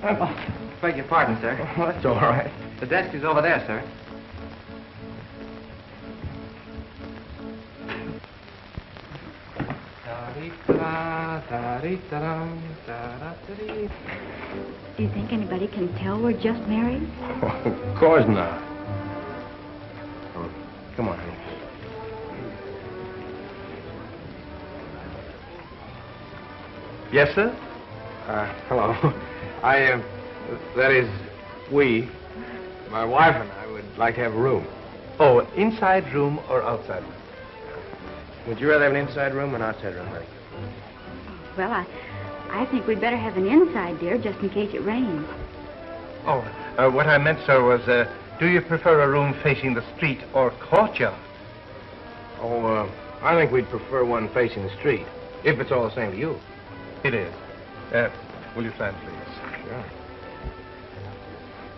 Oh, beg your pardon, sir. Oh, that's all right. The desk is over there, sir. Do you think anybody can tell we're just married? of course not. Oh, come on, honey. Yes, sir? Uh, hello. I, uh, that is, we, my wife and I would like to have a room. Oh, inside room or outside room? Would you rather have an inside room or an outside room, honey? Well, I, I think we'd better have an inside, dear, just in case it rains. Oh, uh, what I meant, sir, was, uh, do you prefer a room facing the street or courtyard? Oh, uh, I think we'd prefer one facing the street, if it's all the same to you. It is. Uh, will you sign, please? Sure.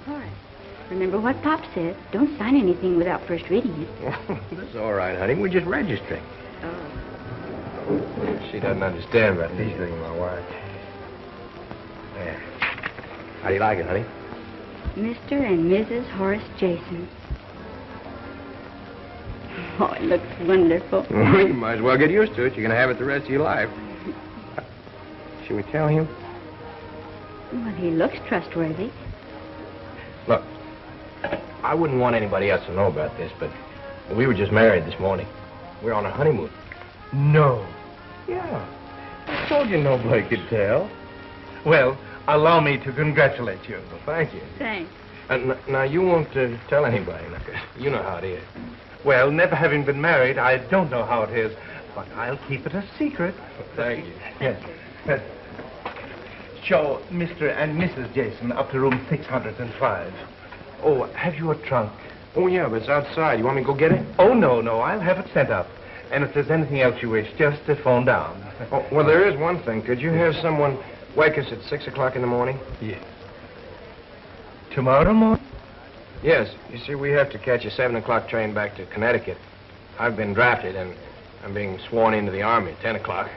Horace, remember what Pop said. Don't sign anything without first reading it. That's all right, honey. We're just registering. Oh. She doesn't understand about these things, my wife. There. How do you like it, honey? Mr. and Mrs. Horace Jason. Oh, it looks wonderful. Well, you might as well get used to it. You're going to have it the rest of your life. Should we tell him? Well, he looks trustworthy. Look, I wouldn't want anybody else to know about this, but we were just married this morning. We're on a honeymoon. No. Yeah. I told you nobody could tell. Well, allow me to congratulate you. Well, thank you. Thanks. And now, you won't uh, tell anybody. now, 'cause You know how it is. Well, never having been married, I don't know how it is, but I'll keep it a secret. Thank you. Yes. Show Mr. and Mrs. Jason up to room 605. Oh, have you a trunk? Oh, yeah, but it's outside. You want me to go get it? Oh, no, no, I'll have it sent up. And if there's anything else you wish, just to phone down. Oh, well, there is one thing. Could you have someone wake us at 6 o'clock in the morning? Yes. Tomorrow morning? Yes. You see, we have to catch a 7 o'clock train back to Connecticut. I've been drafted, and I'm being sworn into the Army at 10 o'clock.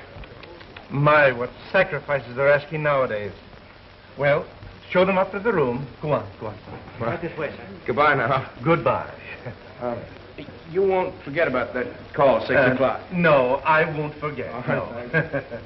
My, what sacrifices they're asking nowadays. Well, show them up to the room. Go on, go on. Right this way, sir. Goodbye now. Goodbye. Uh, you won't forget about that call, 6 Uh, o'clock. No, I won't forget. All no. right, Oh,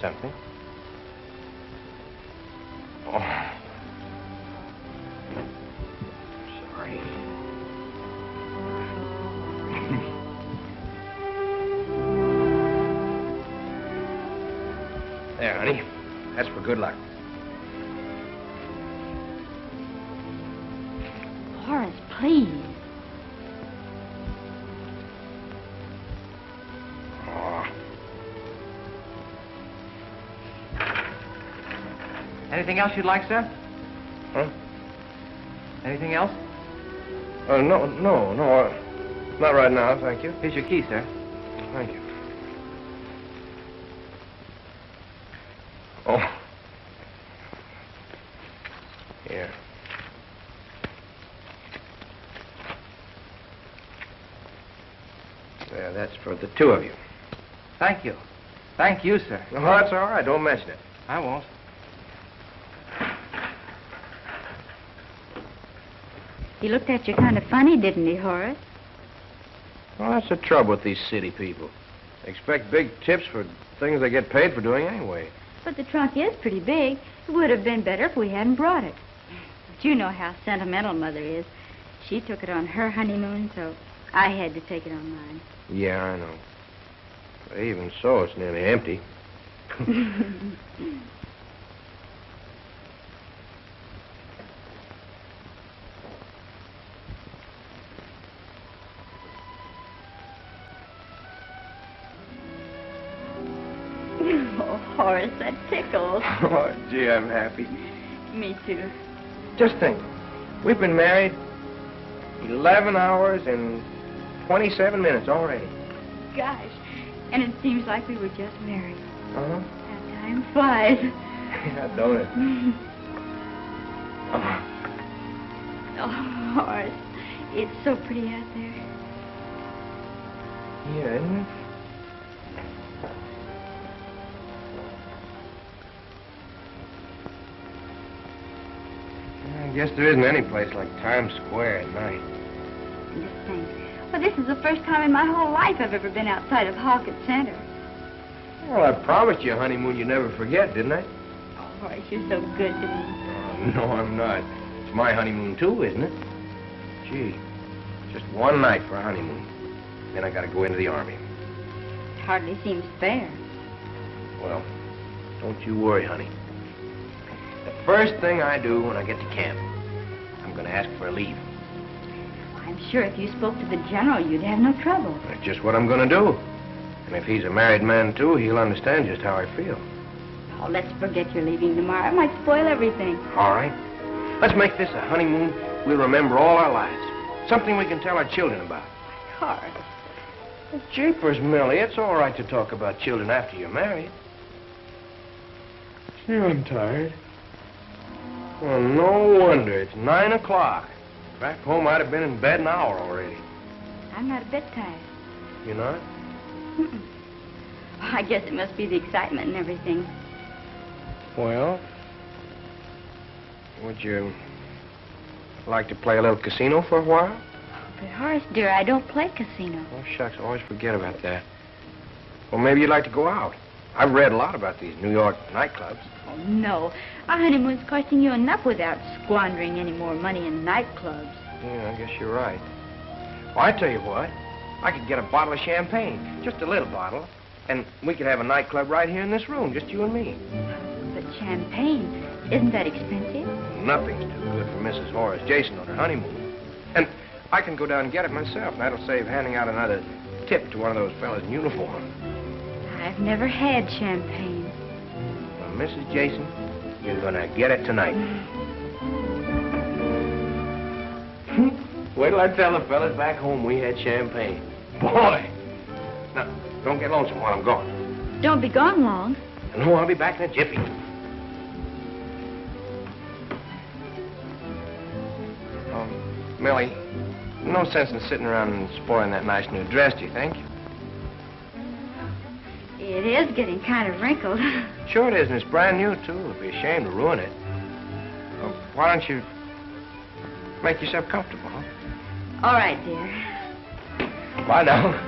something? Anything else you'd like, sir? Huh? Anything else? Uh, no, no, no. Uh, not right now, thank you. Here's your key, sir. Thank you. Oh. Here. There, that's for the two of you. Thank you. Thank you, sir. No, that's all right. Don't mention it. I won't. He looked at you kind of funny, didn't he, Horace? Well, that's the trouble with these city people. They expect big tips for things they get paid for doing anyway. But the trunk is pretty big. It would have been better if we hadn't brought it. But you know how sentimental Mother is. She took it on her honeymoon, so I had to take it on mine. Yeah, I know. But even so, it's nearly empty. gee, I'm happy. Me too. Just think. We've been married 11 hours and 27 minutes already. Gosh. And it seems like we were just married. Uh-huh. Time flies. Yeah, don't it? Oh, Oh, Horace, it's so pretty out there. yeah, isn't it? I guess there isn't any place like Times Square at night. Just think. Well, this is the first time in my whole life I've ever been outside of Hawkett Center. Well, I promised you a honeymoon you never forget, didn't I? Oh, Horace, you're so good to me. Oh, no, I'm not. It's my honeymoon, too, isn't it? Gee, just one night for a honeymoon. Then I gotta go into the Army. It hardly seems fair. Well, don't you worry, honey. The first thing I do when I get to camp, I'm gonna ask for a leave. I'm sure if you spoke to the general, you'd have no trouble. That's just what I'm gonna do. And if he's a married man, too, he'll understand just how I feel. Oh, let's forget you're leaving tomorrow. It might spoil everything. All right? Let's make this a honeymoon we'll remember all our lives. Something we can tell our children about. Horace. Well, jeepers, Millie, it's all right to talk about children after you're married. See, I'm tired. Well, no wonder. It's nine o'clock. Back home, I'd have been in bed an hour already. I'm not a bit tired. You're not? Mm-mm. I guess it must be the excitement and everything. Well, would you like to play a little casino for a while? But Horace, dear, I don't play casino. Oh, shucks, I always forget about that. Well, maybe you'd like to go out. I've read a lot about these New York nightclubs. Oh, no. Our honeymoon's costing you enough without squandering any more money in nightclubs. Yeah, I guess you're right. Well, I tell you what. I could get a bottle of champagne, just a little bottle, and we could have a nightclub right here in this room, just you and me. But champagne, isn't that expensive? Nothing's too good for Mrs. Horace Jason on her honeymoon. And I can go down and get it myself, and that'll save handing out another tip to one of those fellas in uniform. I've never had champagne. Well, Mrs. Jason, you're gonna get it tonight. Wait till I tell the fellas back home we had champagne. Boy! Now, don't get lonesome while I'm gone. Don't be gone long. No, I'll be back in a jiffy. Um, Millie, no sense in sitting around and spoiling that nice new dress, do you think? It is getting kind of wrinkled. Sure it is, and it's brand new, too. It'd be a shame to ruin it. Well, why don't you make yourself comfortable, huh? All right, dear. Bye now.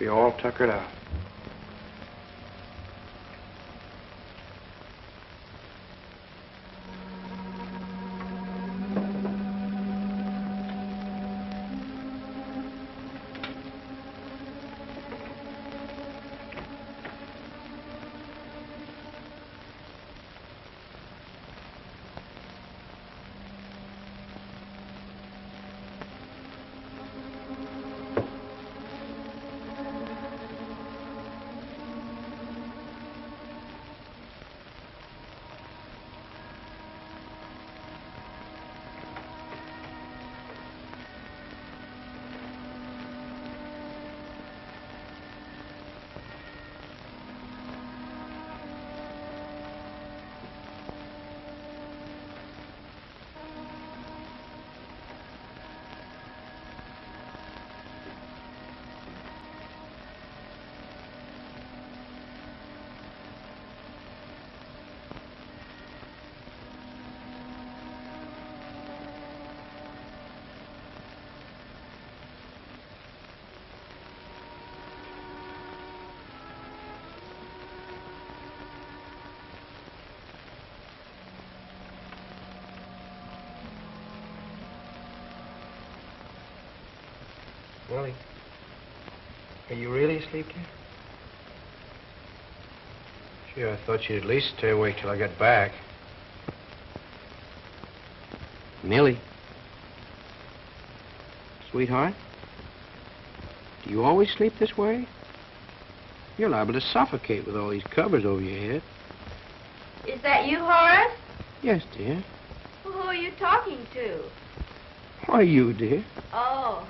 Be all tuckered out. You really asleep. Gee, I thought you'd at least stay awake till I got back. Millie. Sweetheart? Do you always sleep this way? You're liable to suffocate with all these covers over your head. Is that you, Horace? Yes, dear. Who are you talking to? Why, you, dear. Oh.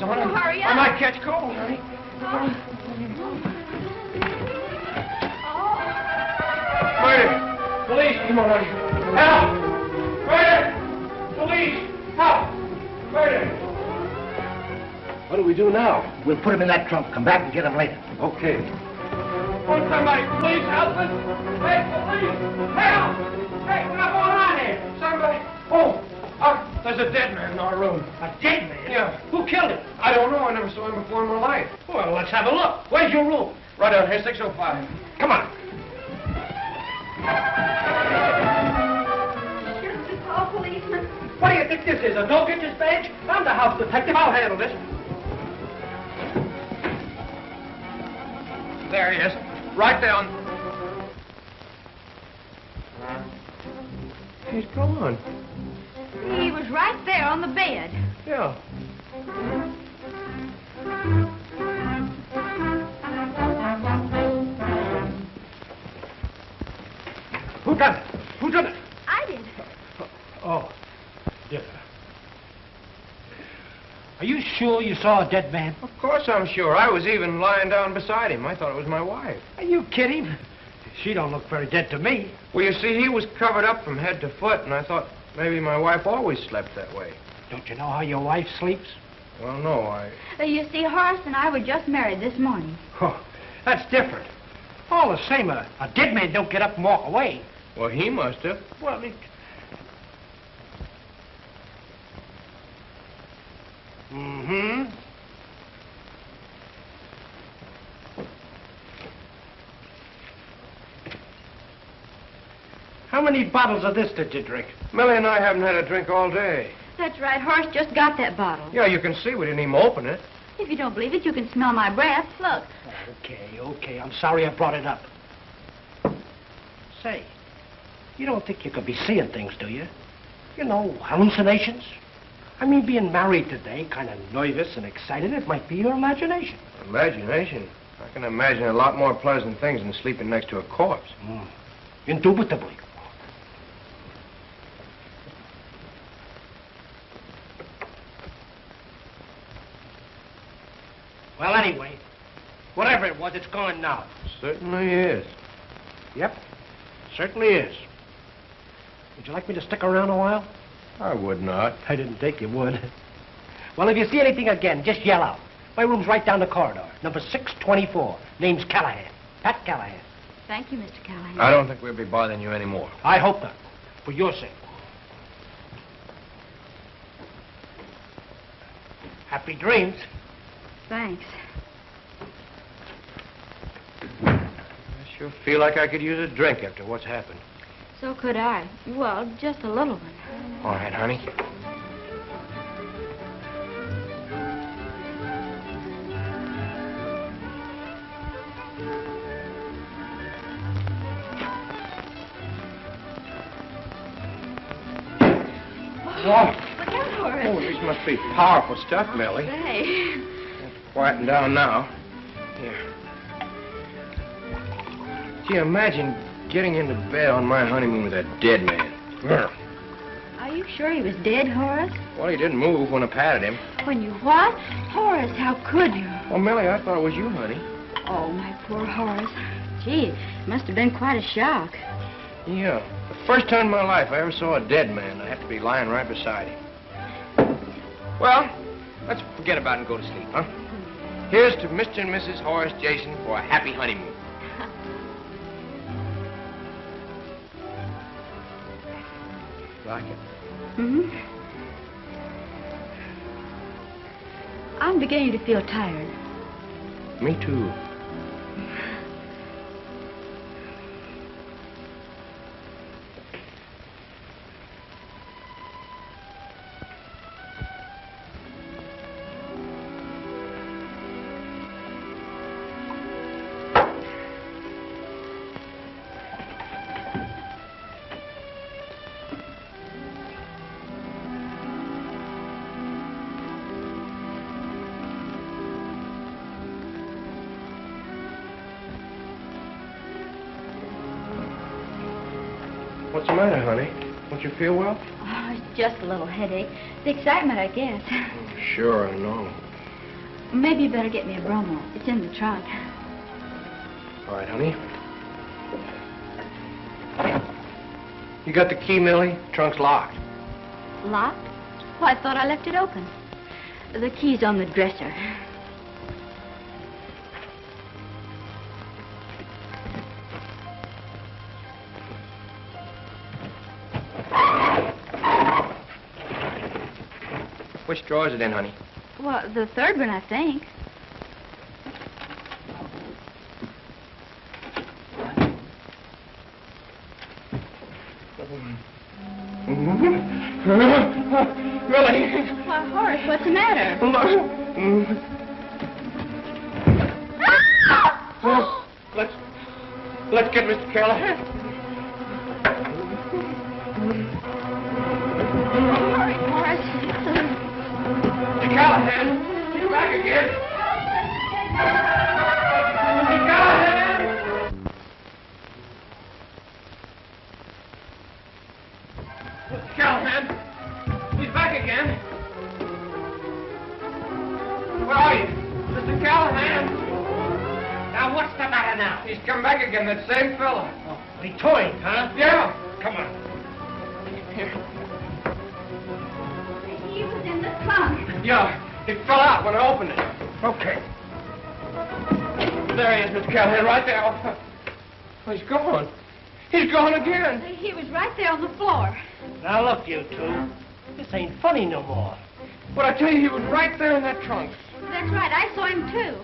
gotta get my on. Oh, hurry I might catch cold, honey. Murder! Police, come on, honey. Help! Murder! Police! Help! Murder! What do we do now? We'll put him in that trunk. Come back and get him later. Okay. Won't somebody please help us? Hey, police! Help! Hey, what's going on here? Somebody... There's a dead man in our room. A dead man? Yeah. Who killed him? I don't know. I never saw him before in my life. Well, let's have a look. Where's your room? Right down here, 605. Come on. Just call policeman. What do you think this is, a no-kitches badge? I'm the house detective. I'll handle this. There he is. Right down. He's gone. He was right there on the bed. Yeah. Who done it? Who done it? I did. Oh, yeah. Are you sure you saw a dead man? Of course I'm sure. I was even lying down beside him. I thought it was my wife. Are you kidding? She don't look very dead to me. Well, you see, he was covered up from head to foot, and I thought maybe my wife always slept that way. Don't you know how your wife sleeps? Well, no, I... Uh, you see, Horace and I were just married this morning. Oh, that's different. All the same, a, a dead man don't get up and walk away. Well, he must have. Well, it... Mm-hmm. How many bottles of this did you drink? Millie and I haven't had a drink all day. That's right. Horace just got that bottle. Yeah, you can see we didn't even open it. If you don't believe it, you can smell my breath. Look. Okay, okay. I'm sorry I brought it up. Say, you don't think you could be seeing things, do you? You know, hallucinations? I mean, being married today, kind of nervous and excited, it might be your imagination. Imagination. I can imagine a lot more pleasant things than sleeping next to a corpse. Mm. Indubitably. Well, anyway, whatever it was, it's gone now. Certainly is. Yep, certainly is. Would you like me to stick around a while? I would not. I didn't think you would. Well, if you see anything again, just yell out. My room's right down the corridor, number 624. Name's Callahan. Pat Callahan. Thank you, Mr. Callahan. I don't think we'll be bothering you anymore. I hope not. For your sake. Happy dreams. Thanks. I sure feel like I could use a drink after what's happened. So could I. Well, just a little one. All right, honey. Oh, Look out, Horace. oh, these must be powerful stuff, Millie. Say. Quieting down now. Here. Gee, imagine getting into bed on my honeymoon with a dead man. Grr. Are you sure he was dead, Horace? Well, he didn't move when I patted him. When you what? Horace, how could you? Well, Millie, I thought it was you, honey. Oh, my poor Horace. Gee, it must have been quite a shock. Yeah. The first time in my life I ever saw a dead man, I have to be lying right beside him. Well, let's forget about it and go to sleep, huh? Here's to Mr. and Mrs. Horace Jason for a happy honeymoon. Like it? hmm I'm beginning to feel tired. Me too. Just a little headache. The excitement, I guess. Sure, I know. Maybe you better get me a bromo. It's in the trunk. All right, honey. You got the key, Millie? Trunk's locked. Locked? Well, I thought I left it open. The key's on the dresser. Which drawer is it in, honey? Well, the third one, I think. Tell you, he was right there in that trunk. That's right. I saw him, too.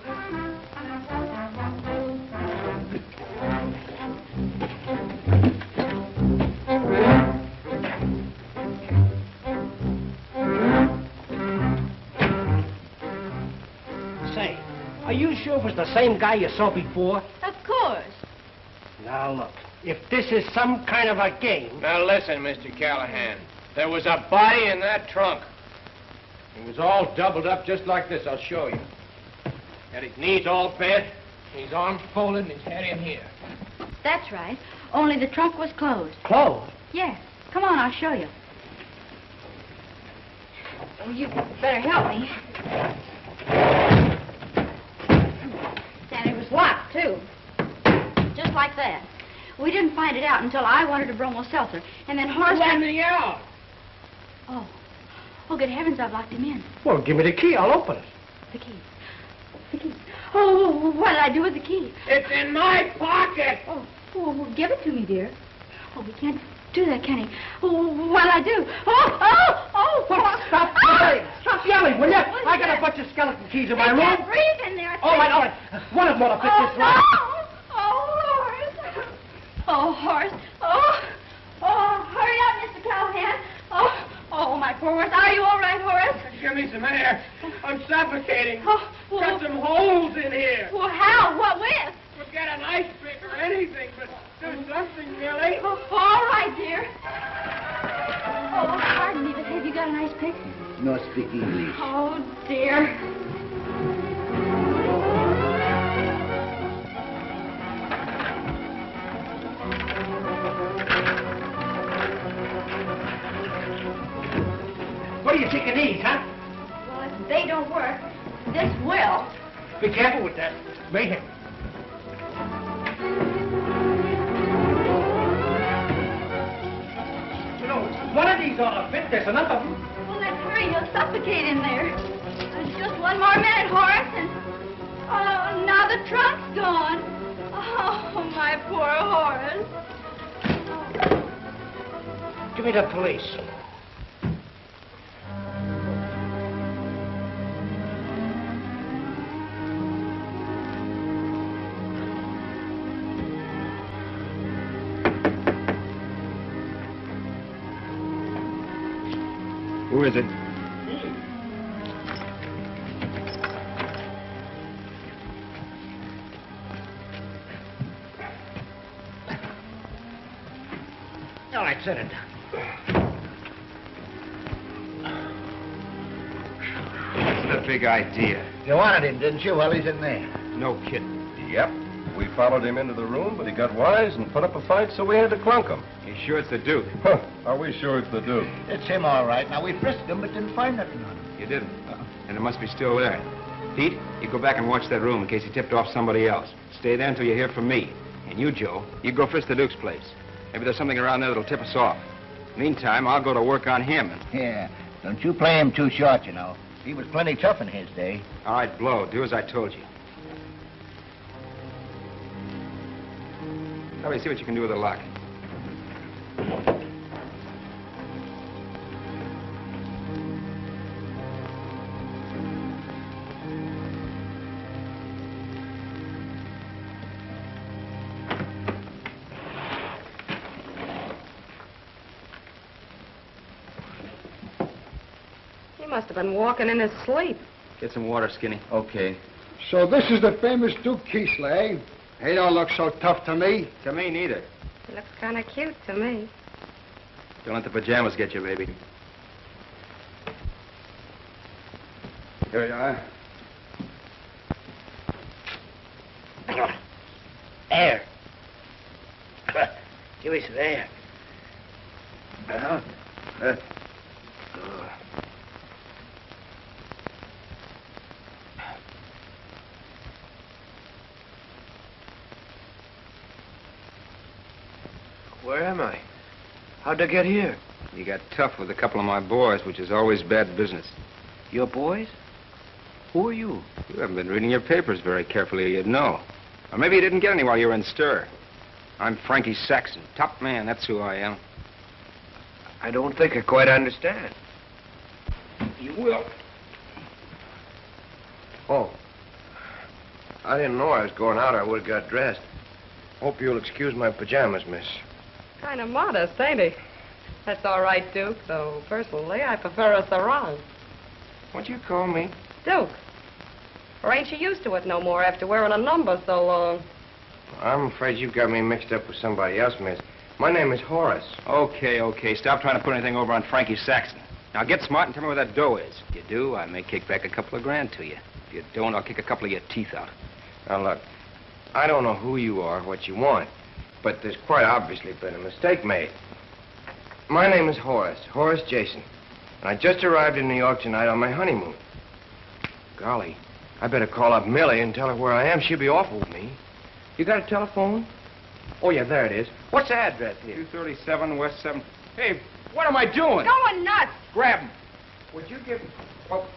Say, are you sure it was the same guy you saw before? Of course. Now, look. If this is some kind of a game... Now listen, Mr. Callahan. There was a body in that trunk. It was all doubled up just like this. I'll show you. Had his knees all bent, his arms folded, and his head in here. That's right. Only the trunk was closed. Closed? Yes. Come on, I'll show you. Oh, you better help me. And it was locked, too. Just like that. We didn't find it out until I wanted a bromo seltzer. And then Horace... Let me out! Oh. Oh, good heavens, I've locked him in. Well, give me the key. I'll open it. The key. The key. Oh, what did I do with the key? It's in my pocket! Oh, oh, well, give it to me, dear. Oh, we can't do that, can he? Oh, what'll I do? Oh, oh, oh! Well, stop oh. yelling! Stop yelling, will you? I got a bunch of skeleton keys in my I room. can't breathe in there. All right, all right. One of them ought to fit Oh, this no! lock. Oh, Horace. Oh, Horace. Oh, oh, hurry up, Mr. Callahan. Oh, my poor Horace. Are you all right, Horace? Give me some air. I'm suffocating. Oh, well, Got some holes in here. well, how? What with? Forget an ice pick or anything, but do something, Millie. Oh, all right, dear. Oh, pardon me, but have you got an ice pick? No speak English. Oh, dear. What are you taking these, huh? Well, if they don't work, this will. Be careful with that. Mayhem. One of these ought to fit. There's enough of them. Well, let's hurry. You'll suffocate in there. There's just one more minute, Horace, and... Oh, now the trunk's gone. Oh, my poor Horace. Give me the police. Who is it? All right, set it down. What's the big idea? You wanted him, didn't you? Well, he's in there. No kidding. Yep. We followed him into the room, but he got wise and put up a fight, so we had to clunk him. You sure it's the Duke? Huh. Are we sure it's the Duke? It's him, all right. Now, we frisked him, but didn't find nothing on him. You didn't. And it must be still there. Pete, you go back and watch that room in case he tipped off somebody else. Stay there until you hear from me. And you, Joe, you go frisk the Duke's place. Maybe there's something around there that'll tip us off. Meantime, I'll go to work on him. And... Yeah. Don't you play him too short, you know. He was plenty tough in his day. All right, Blow, do as I told you. Tell me, see what you can do with the lock. He must have been walking in his sleep. Get some water, Skinny. Okay. So this is the famous Duke Keesley. Eh? He don't look so tough to me. To me, neither. He looks kind of cute to me. Don't let the pajamas get you, baby. Here you are. There. Give me some air. Uh-huh. Uh, Where am I? How'd I get here? You got tough with a couple of my boys, which is always bad business. Your boys? Who are you? You haven't been reading your papers very carefully, you'd know. Or maybe you didn't get any while you were in stir. I'm Frankie Saxon, top man, that's who I am. I don't think I quite understand. You will. Oh. I didn't know I was going out. I would have got dressed. Hope you'll excuse my pajamas, miss. Kind of modest, ain't he? That's all right, Duke, though personally I prefer a sarong. What'd you call me? Duke. Or ain't you used to it no more after wearing a number so long? I'm afraid you've got me mixed up with somebody else, miss. My name is Horace. Okay, okay. Stop trying to put anything over on Frankie Saxon. Now get smart and tell me where that dough is. If you do, I may kick back a couple of grand to you. If you don't, I'll kick a couple of your teeth out. Now look, I don't know who you are, what you want, but there's quite obviously been a mistake made. My name is Horace, Horace Jason, and I just arrived in New York tonight on my honeymoon. Golly, I better call up Millie and tell her where I am. She'll be awful with me. You got a telephone? Oh, yeah, there it is. What's the address here? 237 West 7th. Hey, what am I doing? Going nuts! Grab him. Would you give... Him? Oh.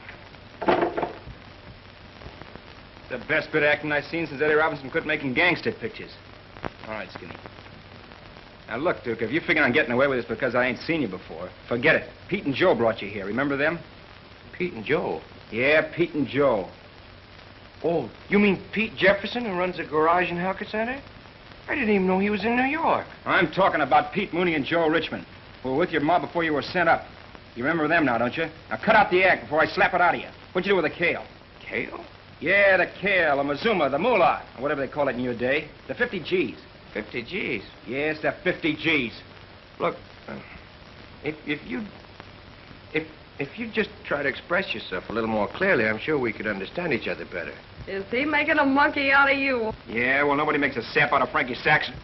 The best bit of acting I've seen since Eddie Robinson quit making gangster pictures. All right, Skinny. Now, look, Duke, if you're figuring on getting away with this because I ain't seen you before, forget it. Pete and Joe brought you here. Remember them? Pete and Joe? Yeah, Pete and Joe. Oh, you mean Pete Jefferson who runs the garage in Halkett Center? I didn't even know he was in New York. I'm talking about Pete Mooney and Joe Richmond, who were with your mob before you were sent up. You remember them now, don't you? Now cut out the act before I slap it out of you. What'd you do with the kale? Kale? Yeah, the kale, the mazuma, the moolah, or whatever they call it in your day. The 50 G's. 50 G's? Yes, the 50 G's. Look, uh, if, if you... If, if you just try to express yourself a little more clearly, I'm sure we could understand each other better. Is he making a monkey out of you? Yeah, well, nobody makes a sap out of Frankie Saxon.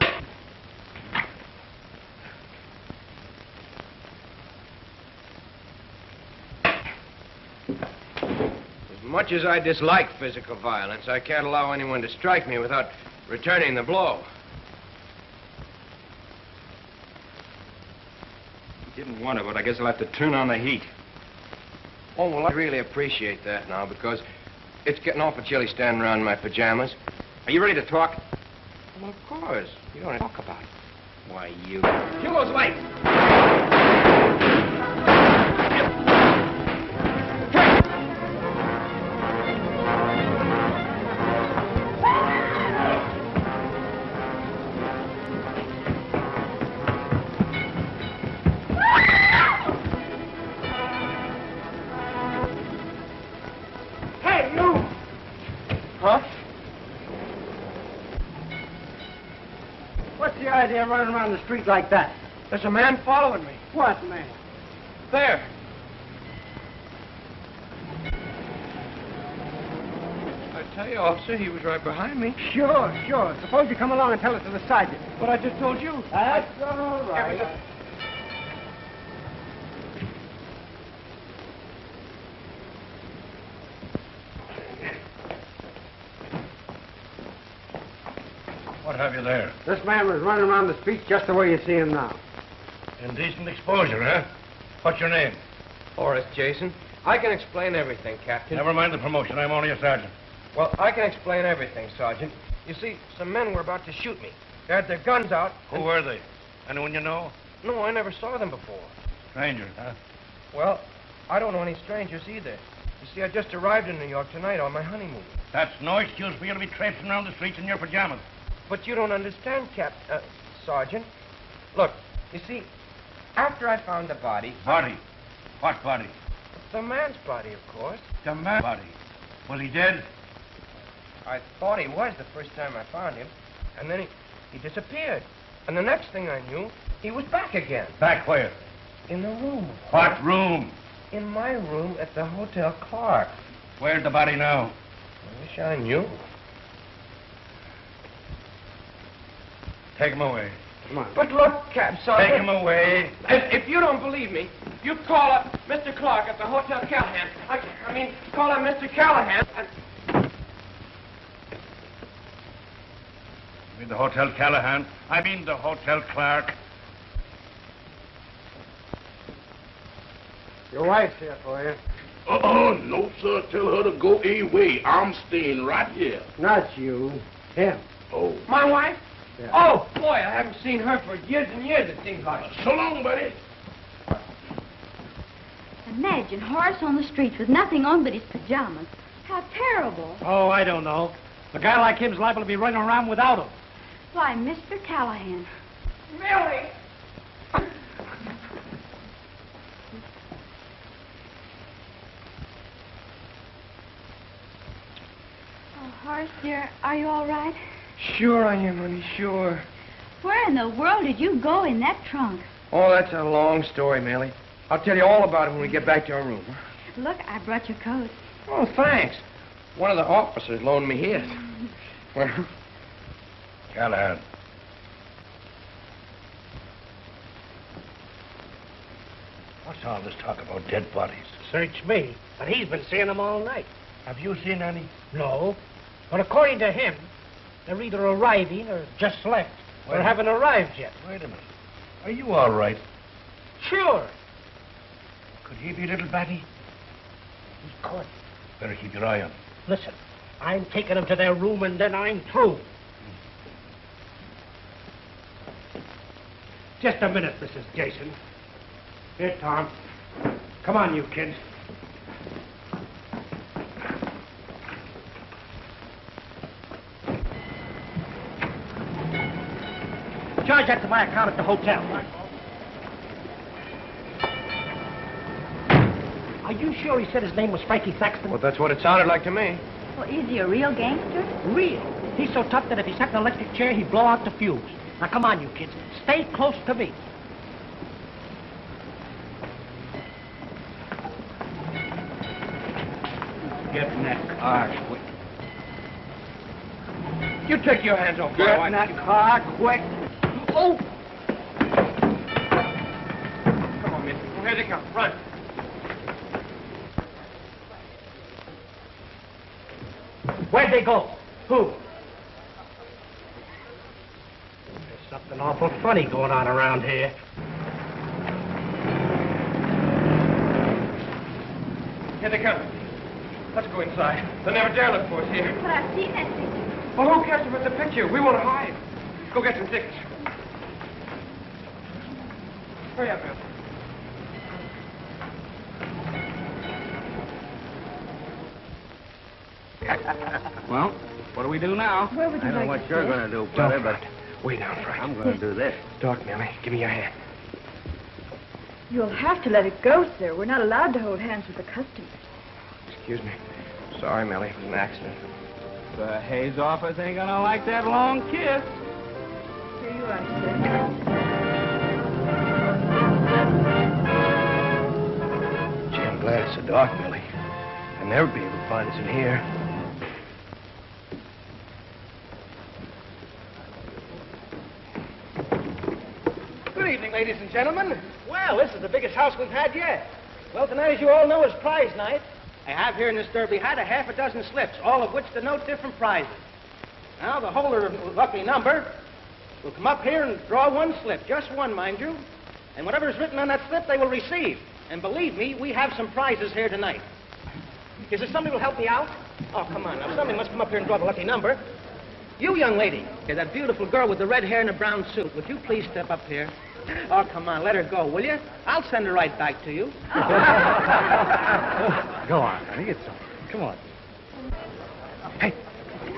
As much as I dislike physical violence, I can't allow anyone to strike me without returning the blow. Didn't want to, but I guess I'll have to turn on the heat. Oh, well, I really appreciate that now because it's getting awful chilly standing around in my pajamas. Are you ready to talk? Well, of course. You don't talk about it. Why, you... Kill those The running around the street like that? There's a man following me. What, man? There. I tell you, officer, he was right behind me. Sure, sure. Suppose you come along and tell it to the sergeant. But I just told you. That's all right. There? This man was running around the street just the way you see him now. Indecent exposure, huh? What's your name? Horace Jason. I can explain everything, Captain. Never mind the promotion. I'm only a sergeant. Well, I can explain everything, Sergeant. You see, some men were about to shoot me. They had their guns out. Who were they? Anyone you know? No, I never saw them before. Strangers, huh? Well, I don't know any strangers either. You see, I just arrived in New York tonight on my honeymoon. That's no excuse for you to be traipsing around the streets in your pajamas. But you don't understand, Cap, uh, Sergeant. Look, you see, after I found the body, Body. What body? the man's body, of course. The man's body. Was he dead? I thought he was the first time I found him, and then he, he disappeared. And the next thing I knew, he was back again. Back where? In the room. What room? In my room at the Hotel Clark. Where's the body now? I wish I knew. Take him away. Come on. But look, Cap, Sergeant. Take him away. If, if you don't believe me, you call up Mr. Clark at the Hotel Callahan. I, I mean, call up Mr. Callahan. And, You mean the Hotel Callahan? I mean the Hotel Clark. Your wife's here for you. Uh-uh, no, sir. Tell her to go away. I'm staying right here. Not you. Him. Oh. my wife? Yeah. Oh, boy, I haven't seen her for years and years, it seems like. So long, buddy. Imagine Horace on the streets with nothing on but his pajamas. How terrible. Oh, I don't know. A guy like him's liable to be running around without them. Why, Mr. Callahan. Really? Oh, Horace, dear, are you all right? Sure I am, honey, sure. Where in the world did you go in that trunk? Oh, that's a long story, Millie. I'll tell you all about it when we get back to our room. Look, I brought your coat. Oh, thanks. One of the officers loaned me his. Well, Callahan. What's all this talk about dead bodies? Search me, but he's been seeing them all night. Have you seen any? No, but according to him, they're either arriving or just left, or haven't arrived yet. Wait a minute. Are you all right? Sure. Could he be little Batty? He could. Better keep your eye on him. Listen, I'm taking them to their room and then I'm through. Just a minute, Mrs. Jason. Here, Tom. Come on, you kids. Charge that to my account at the hotel. Are you sure he said his name was Frankie Saxon? well, that's what it sounded like to me. Well, is he a real gangster? Real. He's so tough that if he sat in an electric chair, he'd blow out the fuse. Now, come on, you kids. Stay close to me. Get in that car, quick. You take your hands off my Get in that car, quick. they go? Who? There's something awful funny going on around here. Here they come. Let's go inside. They'll never dare look for us here. But I've seen that picture. Well, who cares about the picture? We want to hide. Go get some tickets. Hurry up, Bill. We do now? Where would you I know like what you're going to do, brother, but Way down, Frank. I'm going to do this. Doc, Millie, give me your hand. You'll have to let it go, sir. We're not allowed to hold hands with the customers. Excuse me. Sorry, Millie. It was an accident. The Hays office ain't going to like that long kiss. Here you are, sir. Gee, I'm glad it's so dark, Millie. I'll never be able to find us in here. Good evening, ladies and gentlemen. Well, this is the biggest house we've had yet. Well, tonight, as you all know, is prize night. I have here in this derby hat a half a dozen slips, all of which denote different prizes. Now, the holder of the lucky number will come up here and draw one slip, just one, mind you. And whatever is written on that slip, they will receive. And believe me, we have some prizes here tonight. Is there somebody who will help me out? Oh, come on. Now, somebody must come up here and draw the lucky number. You, young lady, you're that beautiful girl with the red hair and the brown suit. Would you please step up here? Oh, come on, let her go, will you? I'll send her right back to you. Go on, honey. It's over. Come on. Hey,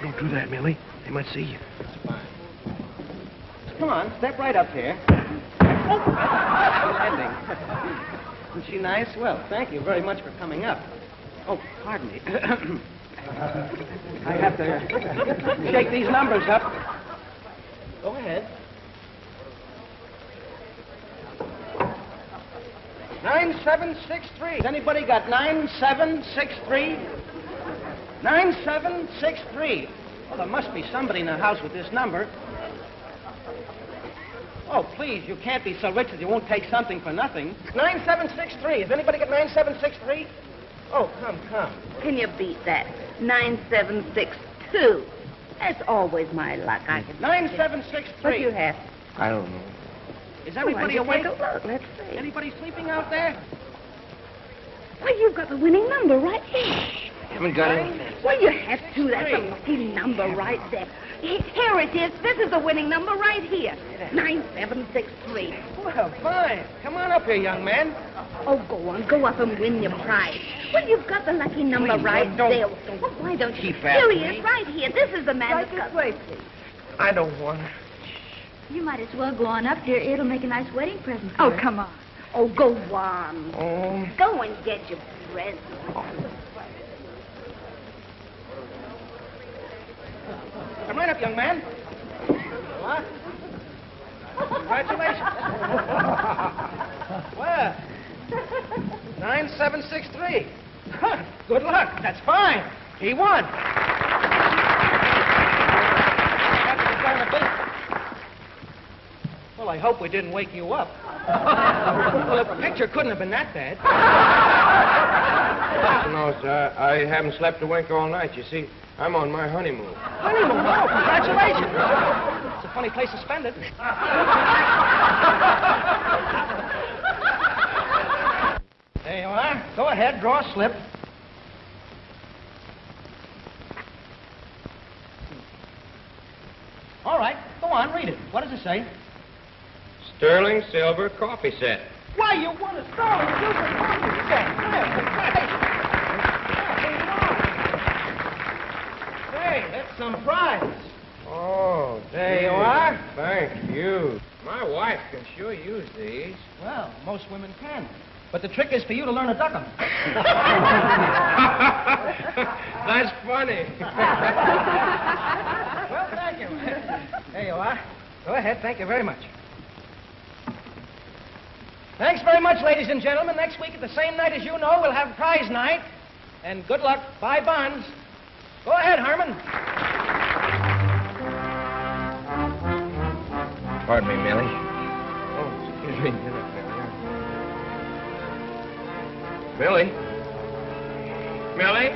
don't do that, Millie. They might see you. Come on, step right up here. Oh, landing. Isn't she nice? Well, thank you very much for coming up. Oh, pardon me. I have to shake these numbers up. Go ahead. Nine seven six three. Has anybody got nine seven six three? Nine seven six three. Well, there must be somebody in the house with this number. Oh, please, you can't be so rich that you won't take something for nothing. 9763. Has anybody got 9763? Oh, come, come. Can you beat that? 9762. That's always my luck. I can. 9763. What do you have? I don't know. Is everybody oh, awake? Take a look. Let's see. Anybody sleeping out there? Well, you've got the winning number right here. Haven't got anything. Well, you have to. That's a lucky number right there. He- Here it is. This is the winning number right here. 9763. Well, fine. Come on up here, young man. Oh, go on. Go up and win your prize. Well, you've got the lucky number Please, right don't- there. Well, why don't you? Keep Here he is, right here. This is the man Right that's this got... way, please. I don't want to. You might as well go on up, dear. It'll make a nice wedding present. Oh, her. come on. Oh, go on. Oh. Go and get your present. Come right up, young man. What? Congratulations. well, 9763. Huh, Good luck. That's fine. He won. Happy to join the business. Well, I hope we didn't wake you up. well, the picture couldn't have been that bad. No, sir. I haven't slept a wink all night. You see, I'm on my honeymoon. Honeymoon. Oh, congratulations. It's a funny place to spend it. there you are. Go ahead, draw a slip. All right, go on, read it. What does it say? Sterling silver coffee set. Why, you won a Sterling Silver Coffee set. Well, congratulations. Yeah, there you are. Hey, that's some prize. Oh, There you are. Thank you. My wife can sure use these. Well, most women can. But the trick is for you to learn to duck 'em. That's funny. well, thank you. There you are. Go ahead. Thank you very much. Thanks very much, ladies and gentlemen. Next week at the same night as you know, we'll have prize night. And good luck. Buy bonds. Go ahead, Harmon. Pardon me, Millie. Oh, excuse me. Get up there. Millie? Millie?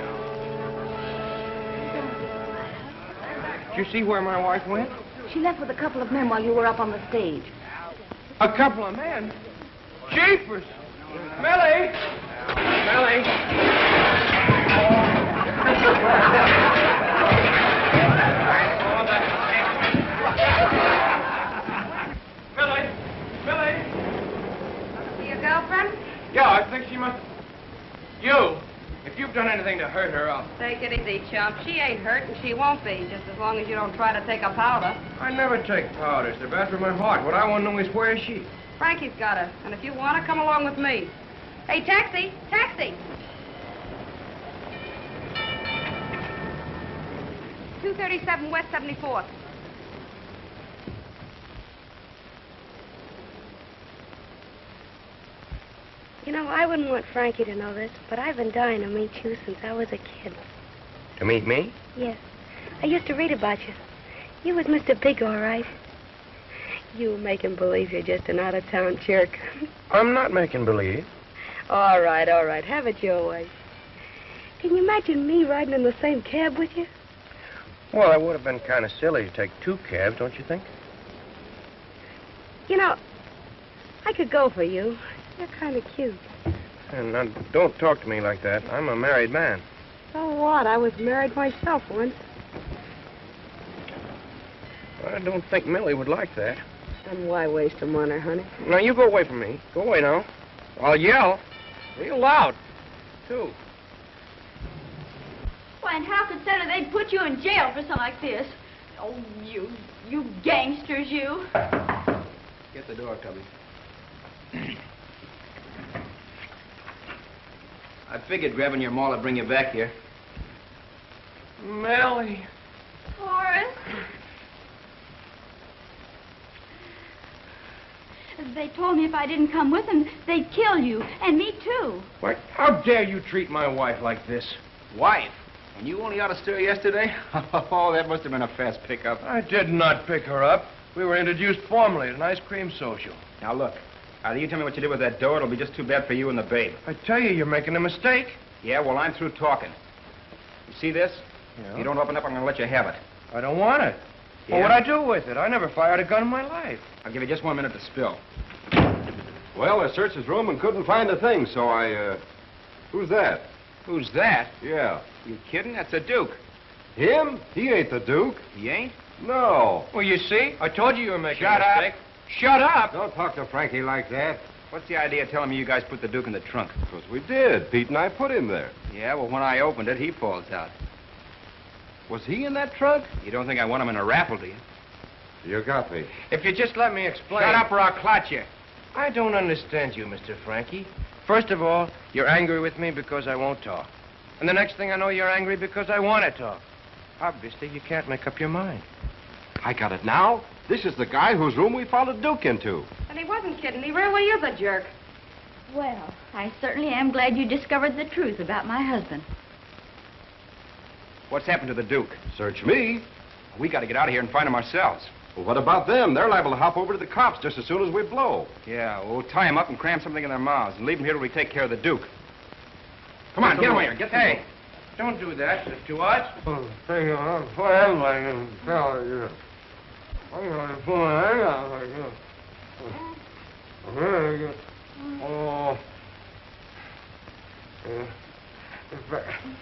Did you see where my wife went? She left with a couple of men while you were up on the stage. A couple of men? Jeepers! Millie! Millie! Millie! Millie! Is your girlfriend? Yeah, I think she must... You! If you've done anything to hurt her, I'll... Take it easy, chump. She ain't hurt, and she won't be, just as long as you don't try to take a powder. I never take powders. They're bad for my heart. What I want to know is where is she? Frankie's got her, and if you want her, come along with me. Hey, taxi! Taxi! Two thirty-seven West Seventy-fourth. You know, I wouldn't want Frankie to know this, but I've been dying to meet you since I was a kid. To meet me? Yes. I used to read about you. You was Mr. Big, all right. You making believe you're just an out-of-town jerk. I'm not making believe. all right, all right. Have it your way. Can you imagine me riding in the same cab with you? Well, it would have been kind of silly to take two cabs, don't you think? You know, I could go for you. You're kind of cute. And now, don't talk to me like that. I'm a married man. So what? I was married myself once. I don't think Millie would like that. Then why waste them on her, honey? Now, you go away from me. Go away now. I'll yell. Real loud, too. Why, and how consider they'd put you in jail for something like this? Oh, you, you gangsters, you. Get the door, Tubby. I figured grabbing your maul would bring you back here. Millie. Horace. They told me if I didn't come with them, they'd kill you, and me too. What? How dare you treat my wife like this? Wife? And you only out of stir yesterday? Oh, that must have been a fast pickup. I did not pick her up. We were introduced formally at an ice cream social. Now, look. Either you tell me what you did with that dough, it'll be just too bad for you and the babe. I tell you, you're making a mistake. Yeah, well, I'm through talking. You see this? Yeah. If you don't open up, I'm going to let you have it. I don't want it. Yeah? Well, what'd I do with it? I never fired a gun in my life. I'll give you just one minute to spill. Well, I searched his room and couldn't find a thing, so I, uh... Who's that? Who's that? Yeah. You kidding? That's the Duke. Him? He ain't the Duke. He ain't? No. Well, you see, I told you you were making Shut a up. mistake. Shut up. Don't talk to Frankie like that. What's the idea of telling me you guys put the Duke in the trunk? Because we did. Pete and I put him there. Yeah, well, when I opened it, he falls out. Was he in that trunk? You don't think I want him in a raffle, do you? You got me. If you just let me explain. Shut up or I'll clutch you. I don't understand you, Mr. Frankie. First of all, you're angry with me because I won't talk. And the next thing I know, you're angry because I want to talk. Obviously, you can't make up your mind. I got it now. This is the guy whose room we followed Duke into. And he wasn't kidding. He really is a jerk. Well, I certainly am glad you discovered the truth about my husband. What's happened to the Duke? Search me. We got to get out of here and find him ourselves. Well, what about them? They're liable to hop over to the cops just as soon as we blow. Yeah, well, we'll tie them up and cram something in their mouths and leave them here till we take care of the Duke. Come on, get away. here. Get the Hey, don't do that. It's too much. Well, thank you. What am I going to what? Oh.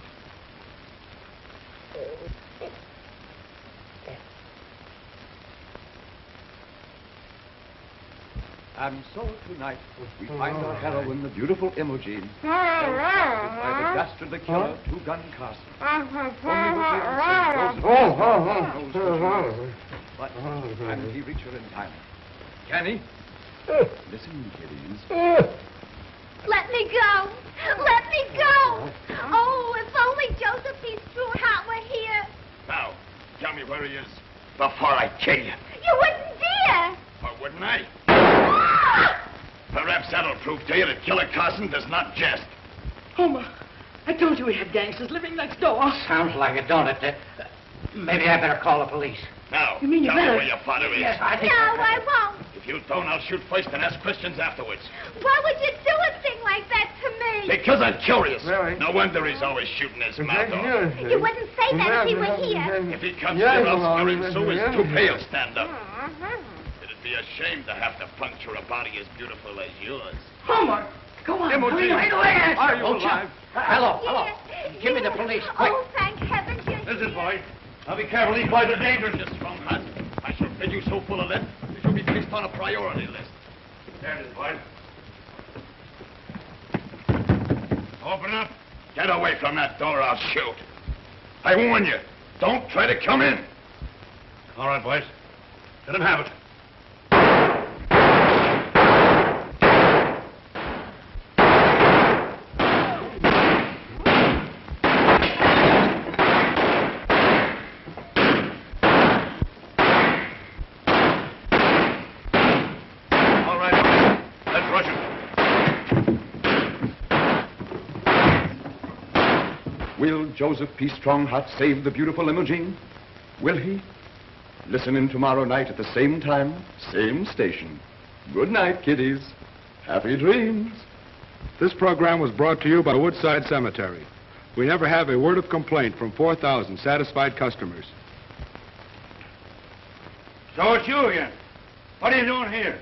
And so tonight we find oh, our heroine, the beautiful Imogen, oh, held by the oh, dastardly killer, Two-Gun Carson. But can he reach her in time? Can he? Eh. Listen, kiddies. Eh. Let me go. Let me go. Oh, if only Josephine Struhart were here. Now, tell me where he is before I kill you. You wouldn't dare. Or wouldn't I? Perhaps that'll prove to you that Killer Carson does not jest. Homer, I told you we had gangsters living next door. Sounds like it, don't it? Uh, maybe I better call the police. Now, You mean you tell better- me where your father is. Yes, I No. I won't. If you don't, I'll shoot first and ask questions afterwards. Why would you do a thing like that to me? Because I'm curious. No wonder he's always shooting his mouth off. You wouldn't say that if he were here. If he comes Yeah, here, I'll well, scare him so his yeah. toupee will stand up. It'd be a shame to have to puncture a body as beautiful as yours. Homer, come on. Imogen. hurry right away. Are you Don't alive? Hello, hello. Give me the police, oh, quick. Oh, thank heavens you... Listen, boy. Now be careful. These boys are dangerous. Just Stronghart. I shall fill you so full of lead, you shall be placed on a priority list. There it is, boy. Open up. Get away from that door, I'll shoot. I warn you, don't try to come in. All right, boys. Let him have it. All right, let's rush him. Will Joseph P. Stronghart save the beautiful Imogene? Will he? Listen in tomorrow night at the same time, same station. Good night, kiddies. Happy dreams. This program was brought to you by Woodside Cemetery. We never have a word of complaint from 4,000 satisfied customers. So it's you again. What are you doing here?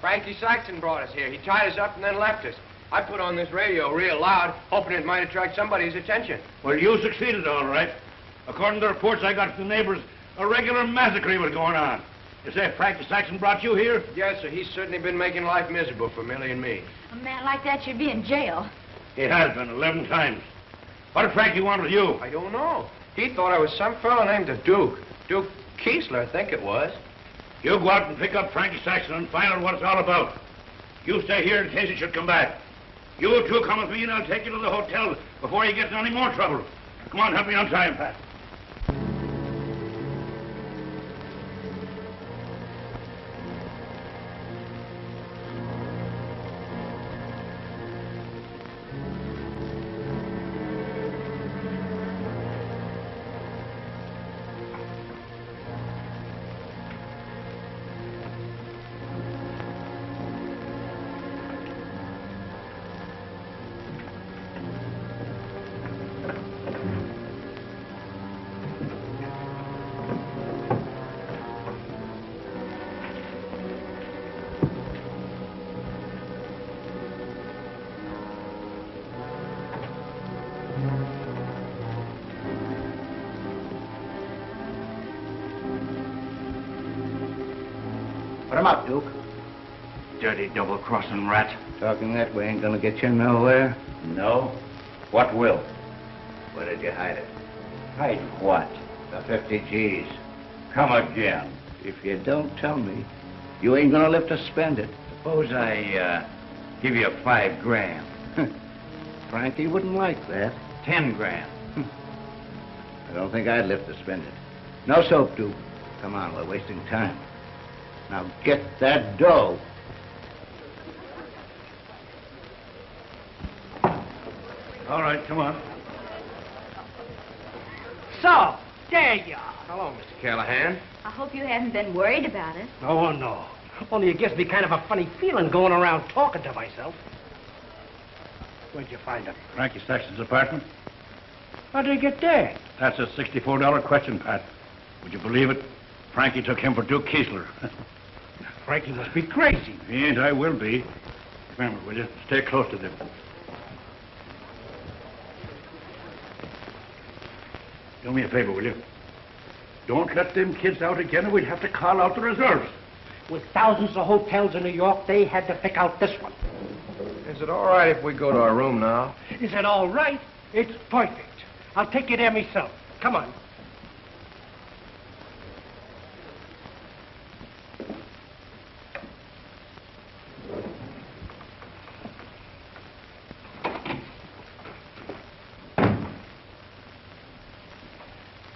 Frankie Saxon brought us here. He tied us up and then left us. I put on this radio real loud, hoping it might attract somebody's attention. Well, you succeeded all right. According to reports I got from the neighbors, a regular massacre was going on. You say Frankie Saxon brought you here? Yes, sir. He's certainly been making life miserable for Millie and me. A man like that should be in jail. He has been 11 times. What did Frankie want with you? I don't know. He thought I was some fellow named the Duke. Duke Kiesler, I think it was. You go out and pick up Frankie Saxon and find out what it's all about. You stay here in case he should come back. You two come with me and I'll take you to the hotel before he gets in any more trouble. Come on, help me untie time, Pat. Him up, Duke. Dirty double-crossing rat. Talking that way ain't gonna get you nowhere. No? What will? Where did you hide it? Hide what? The 50 G's. Come again. If you don't tell me, you ain't gonna live to spend it. Suppose I, uh, give you five grand. Frankie wouldn't like that. Ten grand. I don't think I'd live to spend it. No soap, Duke. Come on, we're wasting time. Now get that dough. All right, come on. So, there you are. Hello, Mr. Callahan. I hope you haven't been worried about it. Oh, no. Only it gives me kind of a funny feeling going around talking to myself. Where'd you find him? Frankie Saxon's apartment? How'd he get there? That's a $64 question, Pat. Would you believe it? Frankie took him for Duke Kiesler. Frankie must be crazy. he ain't, I will be. Remember, will you? Stay close to them. Do me a favor, will you? Don't let them kids out again or we'd have to call out the reserves. With thousands of hotels in New York, they had to pick out this one. Is it all right if we go to our room now? Is it all right? It's perfect. I'll take you there myself. Come on.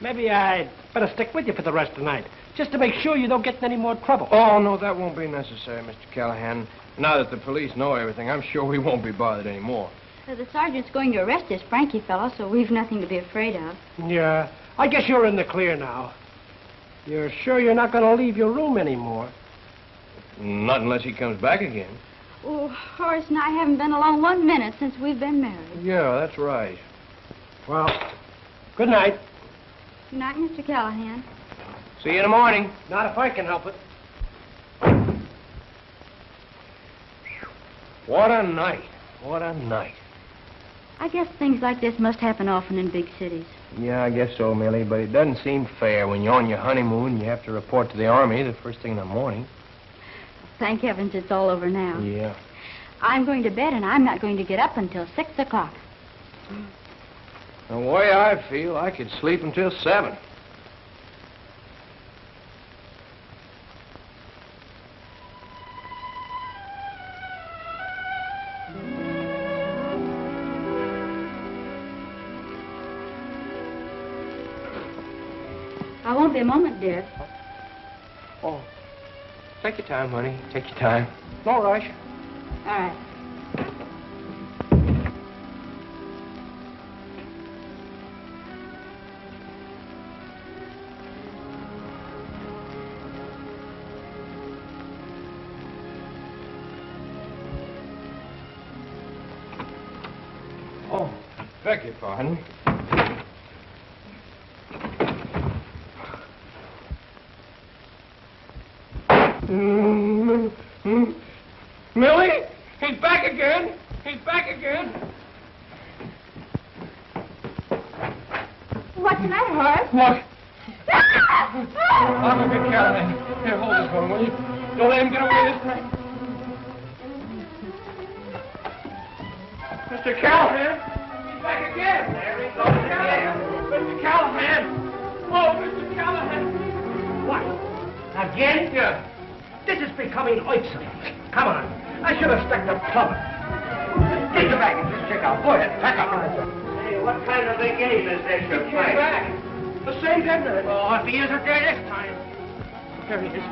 Maybe I'd better stick with you for the rest of the night, just to make sure you don't get in any more trouble. Oh, no, that won't be necessary, Mr. Callahan. Now that the police know everything, I'm sure we won't be bothered anymore. Uh, the sergeant's going to arrest this Frankie fellow, so we've nothing to be afraid of. Yeah, I guess you're in the clear now. You're sure you're not going to leave your room anymore? Not unless he comes back again. Oh, Horace and I haven't been alone one minute since we've been married. Yeah, that's right. Well, good night. Good night, Mr. Callahan. See you in the morning. Not if I can help it. What a night. What a night. I guess things like this must happen often in big cities. Yeah, I guess so, Millie, but it doesn't seem fair when you're on your honeymoon you have to report to the Army the first thing in the morning. Thank heavens it's all over now. Yeah. I'm going to bed, and I'm not going to get up until 6 o'clock. Hmm. The way I feel, I could sleep until seven. I won't be a moment, dear. Oh, take your time, honey. Take your time. No rush. All right. Beg your pardon. Mm, mm. Millie, he's back again. He's back again. What's the matter, Horace? Look. I'm a good Callahan. Here, hold this one, will you? Don't let him get away this time. Mr. Callahan, he's back again. There he goes again. Mr. Callahan. Oh, Mr. Callahan. What? Again? Yeah. This is becoming irksome. Come on. I should have stuck the plumber. Take your bag and just check out. Go ahead, pack up. Hey, what kind of a game is this you're your. The same dead man. Oh, if he isn't there this time. There he is.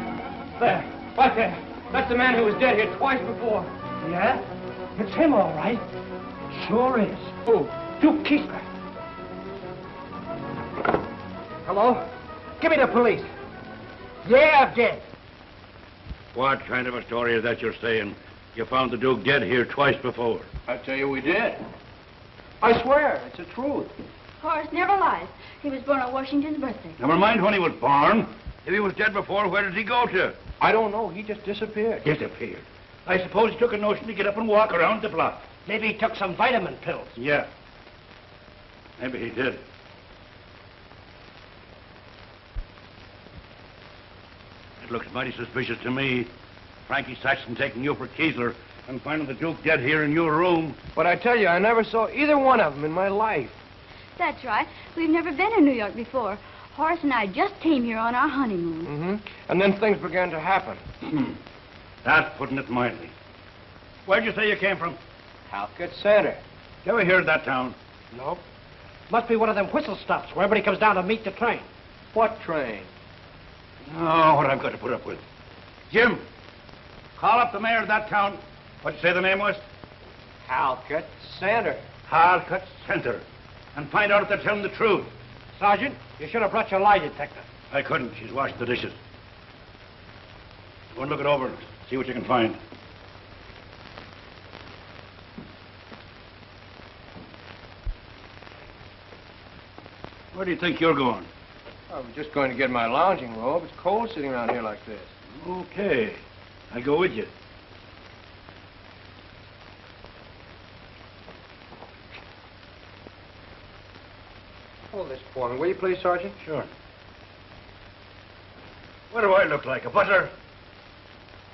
There. Right there. That's the man who was dead here twice before. Yeah? It's him, all right. Sure is. Who? Duke Keesler. Hello? Give me the police. Yeah, I'm dead. What kind of a story is that you're saying? You found the Duke dead here twice before. I tell you, we did. I swear, it's the truth. Horace never lies. He was born on Washington's birthday. Never mind when he was born. If he was dead before, where did he go to? I don't know. He just disappeared. Disappeared. I suppose he took a notion to get up and walk around the block. Maybe he took some vitamin pills. Yeah. Maybe he did. It looks mighty suspicious to me. Frankie Saxon taking you for Keesler and finding the Duke dead here in your room. But I tell you, I never saw either one of them in my life. That's right. We've never been in New York before. Horace and I just came here on our honeymoon. Mm-hmm. And then things began to happen. Hmm. That's putting it mildly. Where'd you say you came from? Halkett Center. You ever hear of that town? Nope. Must be one of them whistle stops where everybody comes down to meet the train. What train? Oh, what I've got to put up with. Jim, call up the mayor of that town. What'd you say the name was? Halkett Center. Halkett Center. And find out if they're telling the truth. Sergeant, you should have brought your lie detector. I couldn't. She's washed the dishes. Go and look it over and see what you can find. Where do you think you're going? I was just going to get my lounging robe. It's cold sitting around here like this. Okay. I'll go with you. Hold this for me, will you please, Sergeant? Sure. What do I look like? A butler?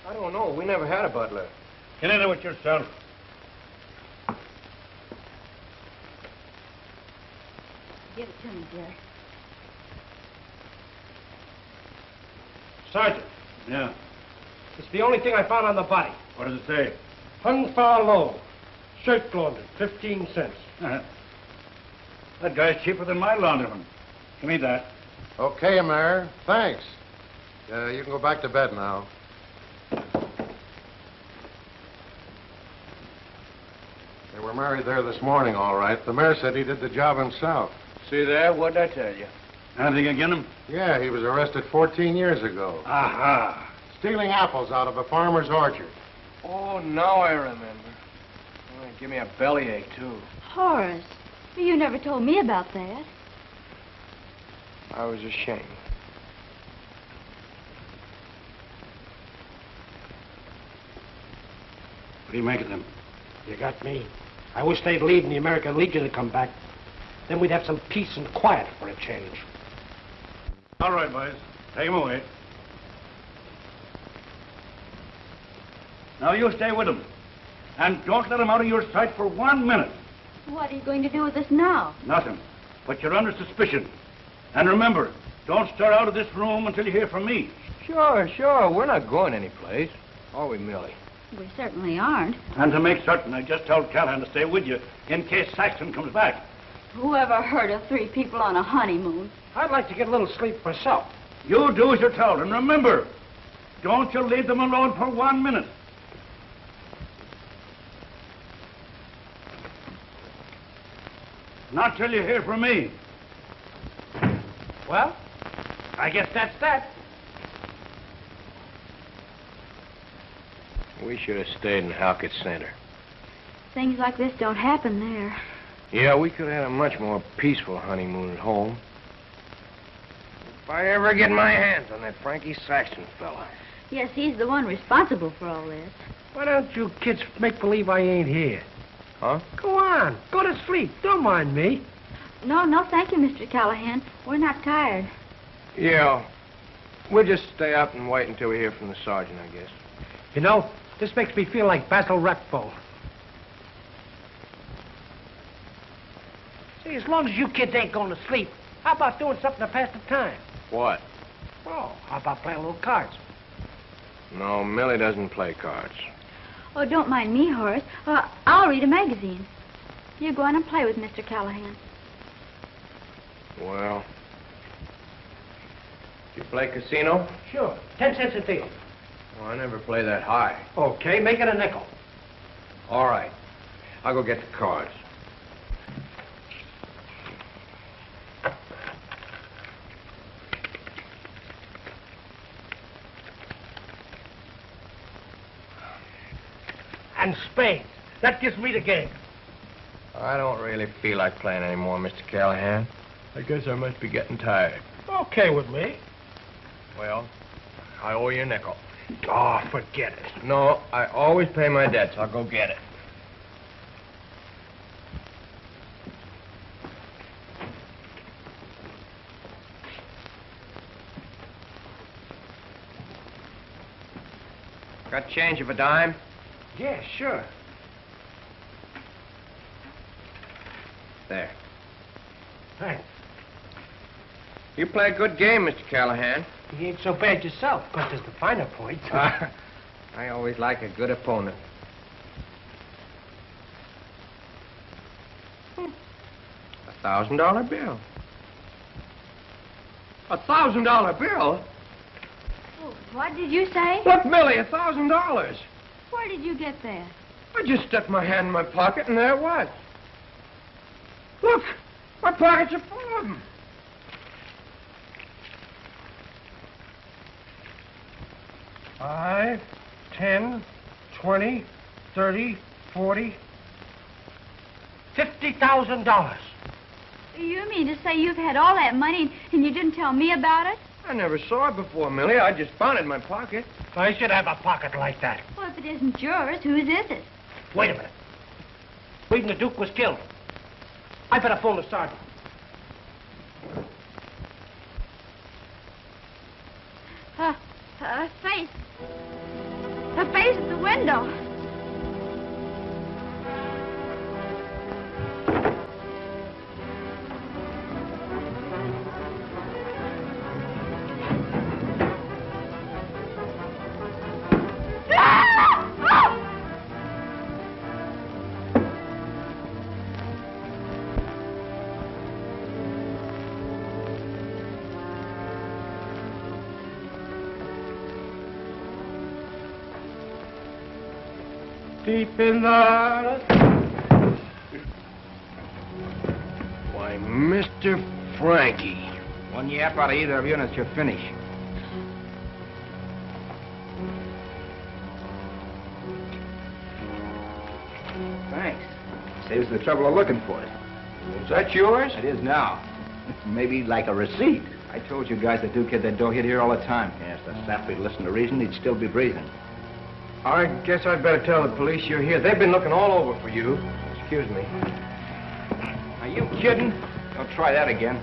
I don't know. We never had a butler. Get into it yourself. Give it to me, dear. Sergeant, Yeah. it's the only thing I found on the body. What does it say? Hung far low. Shirt laundered, 15 cents. Uh-huh. That guy's cheaper than my laundryman. Give me that. Okay, Mayor. Thanks. Uh, you can go back to bed now. They were married there this morning, all right. The mayor said he did the job himself. See there? What'd I tell you? Anything against him? Yeah, he was arrested 14 years ago. Aha. Stealing apples out of a farmer's orchard. Oh, now I remember. Oh, give me a bellyache, too. Horace, you never told me about that. I was ashamed. What do you make of them? You got me. I wish they'd leave and the American Legion had come back. Then we'd have some peace and quiet for a change. All right, boys. Take him away. Now you stay with him. And don't let him out of your sight for one minute. What are you going to do with us now? Nothing. But you're under suspicion. And remember, don't stir out of this room until you hear from me. Sure, sure. We're not going anyplace. Are we, Millie? We certainly aren't. And to make certain, I just told Callahan to stay with you in case Saxon comes back. Whoever heard of three people on a honeymoon? I'd like to get a little sleep myself. You do as you're told, and remember, don't you leave them alone for one minute. Not till you hear from me. Well, I guess that's that. We should have stayed in Halkett Center. Things like this don't happen there. Yeah, we could have had a much more peaceful honeymoon at home. If I ever get my hands on that Frankie Saxon fella. Yes, he's the one responsible for all this. Why don't you kids make believe I ain't here? Huh? Go on. Go to sleep. Don't mind me. No, no, thank you, Mr. Callahan. We're not tired. Yeah. We'll just stay up and wait until we hear from the sergeant, I guess. You know, this makes me feel like Basil Rathbone. See, as long as you kids ain't going to sleep, how about doing something to pass the time? What? Oh, how about playing a little cards? No, Millie doesn't play cards. Oh, don't mind me, Horace. Uh, I'll read a magazine. You go on and play with Mr. Callahan. Well. You play casino? Sure. Ten cents a deal. Well, I never play that high. Okay, make it a nickel. All right. I'll go get the cards. And spades. That gives me the game. I don't really feel like playing anymore, Mr. Callahan. I guess I must be getting tired. Okay with me. Well, I owe you a nickel. Oh, forget it. No, I always pay my debts. I'll go get it. Got change of a dime? Yeah, sure. There. Thanks. You play a good game, Mr. Callahan. You ain't so bad yourself, but there's the finer points. Ah, I always like a good opponent. Hmm. A thousand dollar bill. A thousand dollar bill? What did you say? Look, Millie, a thousand dollars. Where did you get that? I just stuck my hand in my pocket and there it was. Look, my pockets are full of them. Five, ten, twenty, thirty, forty, fifty thousand dollars. You mean to say you've had all that money and you didn't tell me about it? I never saw it before, Millie. I just found it in my pocket. I should have a pocket like that. It isn't yours, whose is it? Wait a minute. Reading the Duke was killed. I better phone the sergeant. Deep in the... Why, Mr. Frankie. One yap out of either of you and it's your finish. Thanks. Saves the trouble of looking for it. Is that yours? It is now. Maybe like a receipt. I told you guys the Duke had that dough. He'd hear all the time. Yes, the sap would listen to reason, he'd still be breathing. I guess I'd better tell the police you're here. They've been looking all over for you. Excuse me. Are you kidding? Don't try that again.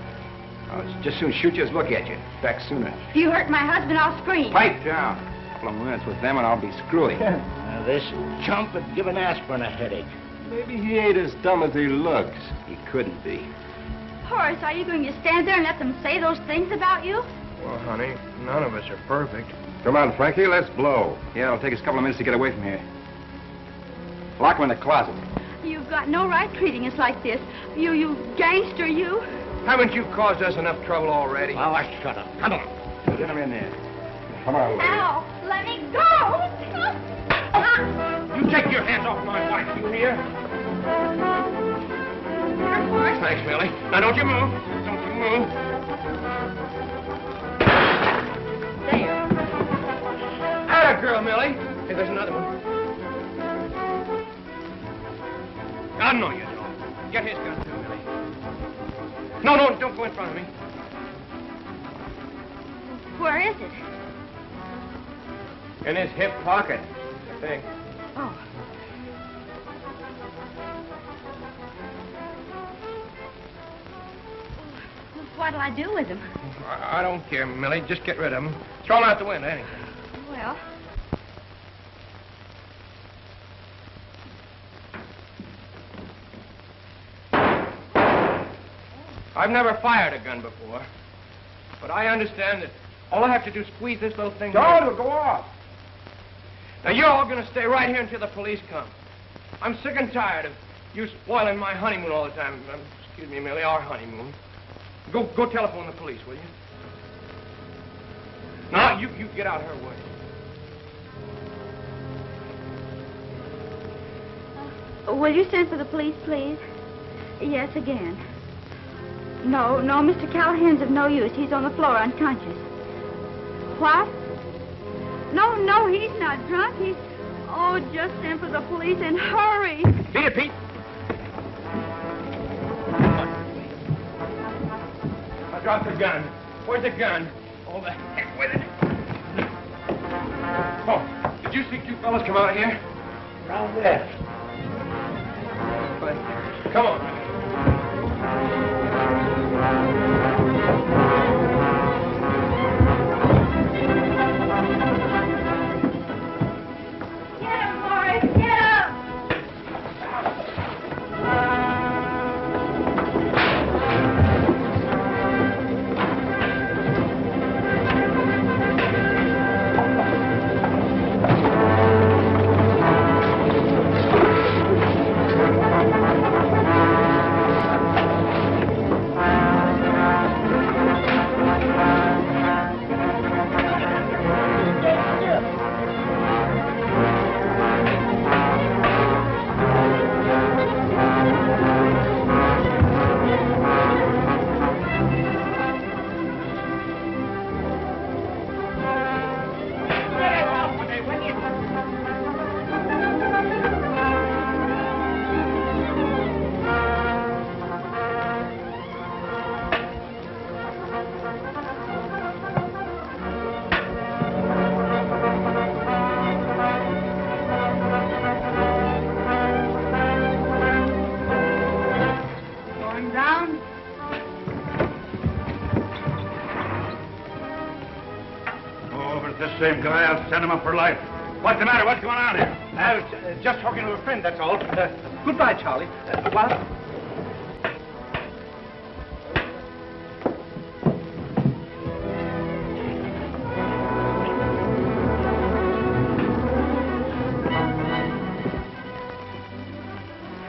I'll just soon shoot you as look at you. Back sooner. If you hurt my husband, I'll scream. Pipe down. A couple of minutes with them and I'll be screwy. Now, this chump would give an aspirin a headache. Maybe he ain't as dumb as he looks. He couldn't be. Horace, are you going to stand there and let them say those things about you? Well, honey, none of us are perfect. Come on, Frankie, let's blow. Yeah, it'll take us a couple of minutes to get away from here. Lock him in the closet. You've got no right treating us like this. You, you gangster, you. Haven't you caused us enough trouble already? Oh, I shut up. Come on. Get him in there. Come on, lady. Ow! Let me go! You take your hands off my wife, you hear? Thanks, Millie. Now, don't you move. Don't you move. Girl, Millie. Hey, there's another one. Ah, I know you don't. Get his gun, too, Millie. No, no, don't go in front of me. Where is it? In his hip pocket, I think. Oh. What'll I do with him? I, I don't care, Millie. Just get rid of him. Throw him out the window, anything. Well, I've never fired a gun before. But I understand that all I have to do is squeeze this little thing. Don't, it'll go off. Now, you're all going to stay right here until the police come. I'm sick and tired of you spoiling my honeymoon all the time. Um, excuse me, Millie, our honeymoon. Go, go telephone the police, will you? Now, you, you get out of her way. will you send for the police, please? Yes, again. No, no, Mr. Callahan's of no use. He's on the floor unconscious. What? No, no, he's not drunk. He's. Oh, just send for the police and hurry. Beat it, Pete. I dropped the gun. Where's the gun? Oh, the heck with it. Oh, did you see two fellas come out here? Round there. Come on. Thank you. Same guy, I'll send him up for life. What's the matter? What's going on here? I was uh, just talking to a friend, that's all. Uh, goodbye, Charlie. Uh, what?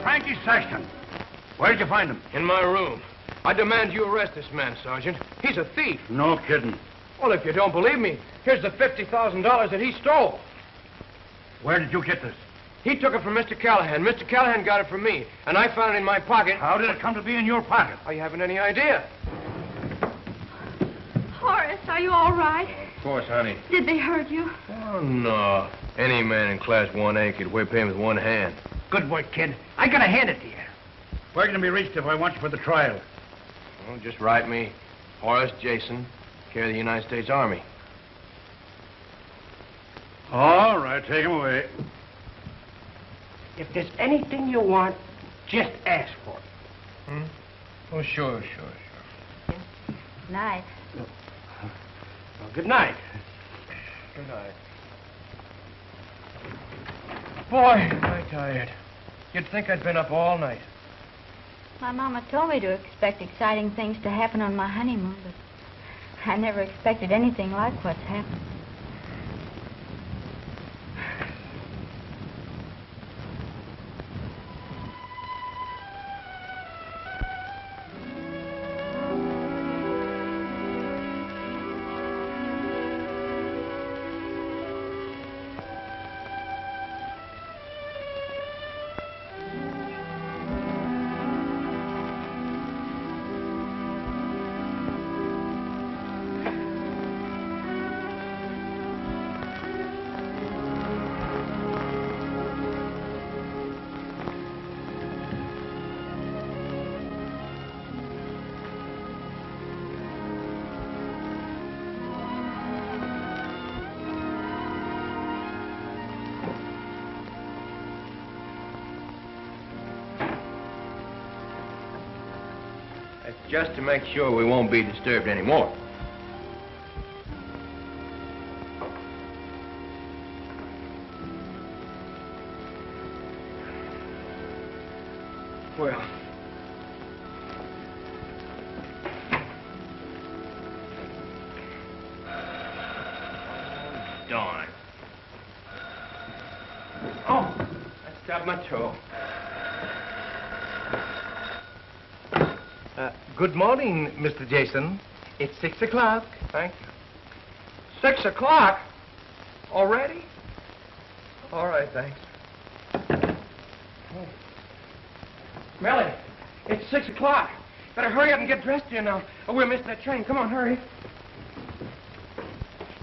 Frankie Saxon. Where'd you find him? In my room. I demand you arrest this man, Sergeant. He's a thief. No kidding. Well, if you don't believe me, here's the $50,000 that he stole. Where did you get this? He took it from Mr. Callahan. Mr. Callahan got it from me, and I found it in my pocket. How did it come to be in your pocket? You haven't any idea. Horace, are you all right? Of course, honey. Did they hurt you? Oh, no. Any man in Class 1A could whip him with one hand. Good work, kid. I gotta hand it to you. Where can I be reached if I want you for the trial? Well, just write me Horace Jason, care of the United States Army. All right, take him away. If there's anything you want, just ask for it. Hmm? Oh, sure, sure, sure. Night. Well, good night. Good night. Boy, am I tired. You'd think I'd been up all night. My mama told me to expect exciting things to happen on my honeymoon, but I never expected anything like what's happened. Just to make sure we won't be disturbed anymore. Mr. Jason. It's six o'clock. Thank you. Six o'clock? Already? All right, thanks. Hmm. Melly, it's six o'clock. Better hurry up and get dressed here now, or oh, we're missing that train. Come on, hurry.